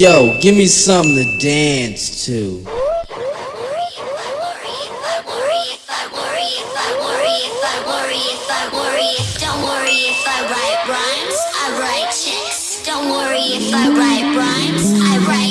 Yo, give me something to dance to. Don't worry if I write rhymes, I write chicks. Don't worry if I write rhymes, I write